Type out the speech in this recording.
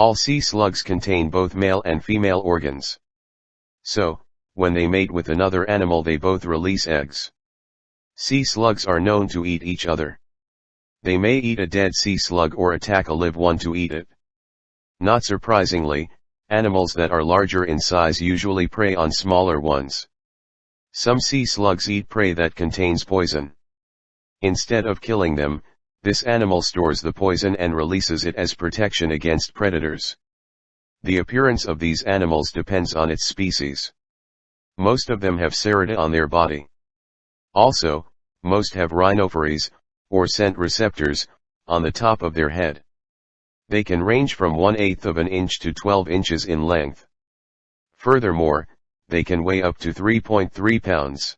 All sea slugs contain both male and female organs. So, when they mate with another animal they both release eggs. Sea slugs are known to eat each other. They may eat a dead sea slug or attack a live one to eat it. Not surprisingly, animals that are larger in size usually prey on smaller ones. Some sea slugs eat prey that contains poison. Instead of killing them, this animal stores the poison and releases it as protection against predators. The appearance of these animals depends on its species. Most of them have cerata on their body. Also, most have rhinophores, or scent receptors, on the top of their head. They can range from 1 8 of an inch to 12 inches in length. Furthermore, they can weigh up to 3.3 pounds.